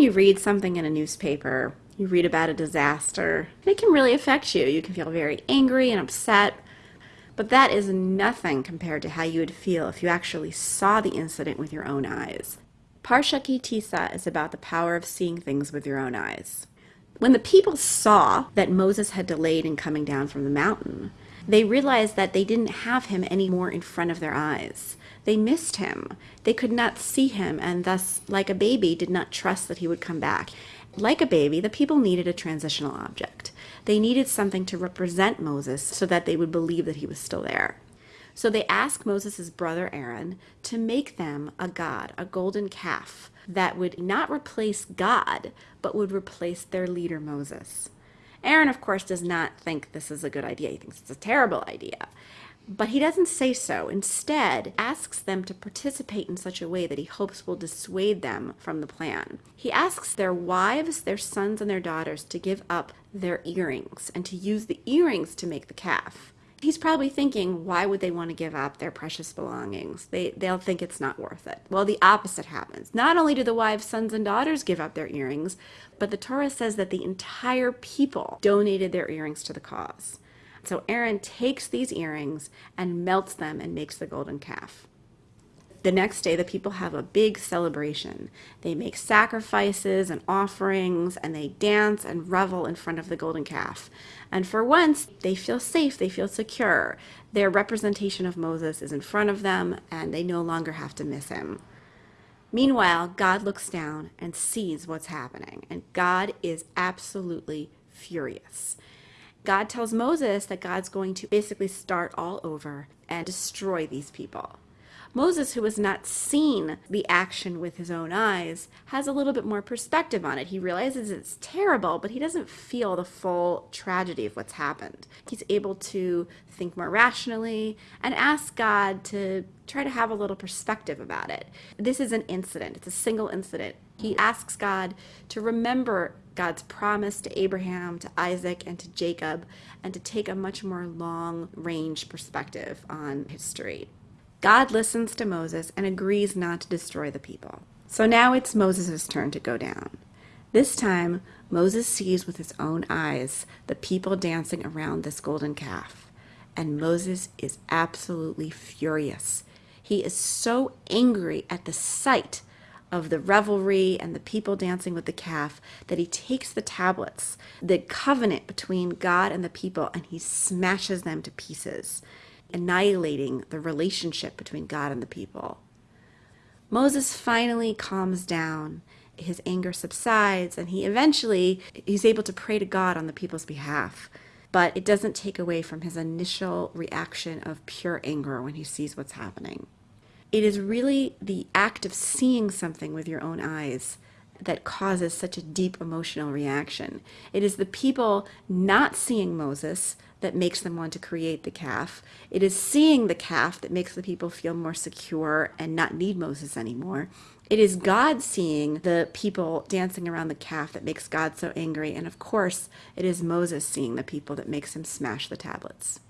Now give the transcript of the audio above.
you read something in a newspaper, you read about a disaster, it can really affect you. You can feel very angry and upset, but that is nothing compared to how you would feel if you actually saw the incident with your own eyes. Parsha Ki Tisa is about the power of seeing things with your own eyes. When the people saw that Moses had delayed in coming down from the mountain, they realized that they didn't have him anymore in front of their eyes. They missed him. They could not see him, and thus, like a baby, did not trust that he would come back. Like a baby, the people needed a transitional object. They needed something to represent Moses so that they would believe that he was still there. So they asked Moses' brother Aaron to make them a god, a golden calf, that would not replace God, but would replace their leader Moses. Aaron, of course, does not think this is a good idea. He thinks it's a terrible idea. But he doesn't say so. Instead, asks them to participate in such a way that he hopes will dissuade them from the plan. He asks their wives, their sons, and their daughters to give up their earrings and to use the earrings to make the calf. He's probably thinking, why would they want to give up their precious belongings? They, they'll think it's not worth it. Well, the opposite happens. Not only do the wives, sons, and daughters give up their earrings, but the Torah says that the entire people donated their earrings to the cause. So Aaron takes these earrings and melts them and makes the golden calf. The next day, the people have a big celebration. They make sacrifices and offerings, and they dance and revel in front of the golden calf. And for once, they feel safe, they feel secure. Their representation of Moses is in front of them, and they no longer have to miss him. Meanwhile, God looks down and sees what's happening, and God is absolutely furious. God tells Moses that God's going to basically start all over and destroy these people. Moses, who has not seen the action with his own eyes, has a little bit more perspective on it. He realizes it's terrible, but he doesn't feel the full tragedy of what's happened. He's able to think more rationally and ask God to try to have a little perspective about it. This is an incident, it's a single incident. He asks God to remember God's promise to Abraham, to Isaac, and to Jacob, and to take a much more long range perspective on history. God listens to Moses and agrees not to destroy the people. So now it's Moses' turn to go down. This time, Moses sees with his own eyes the people dancing around this golden calf. And Moses is absolutely furious. He is so angry at the sight of the revelry and the people dancing with the calf that he takes the tablets, the covenant between God and the people, and he smashes them to pieces annihilating the relationship between God and the people. Moses finally calms down. His anger subsides and he eventually he's able to pray to God on the people's behalf. But it doesn't take away from his initial reaction of pure anger when he sees what's happening. It is really the act of seeing something with your own eyes that causes such a deep emotional reaction. It is the people not seeing Moses that makes them want to create the calf. It is seeing the calf that makes the people feel more secure and not need Moses anymore. It is God seeing the people dancing around the calf that makes God so angry. And of course, it is Moses seeing the people that makes him smash the tablets.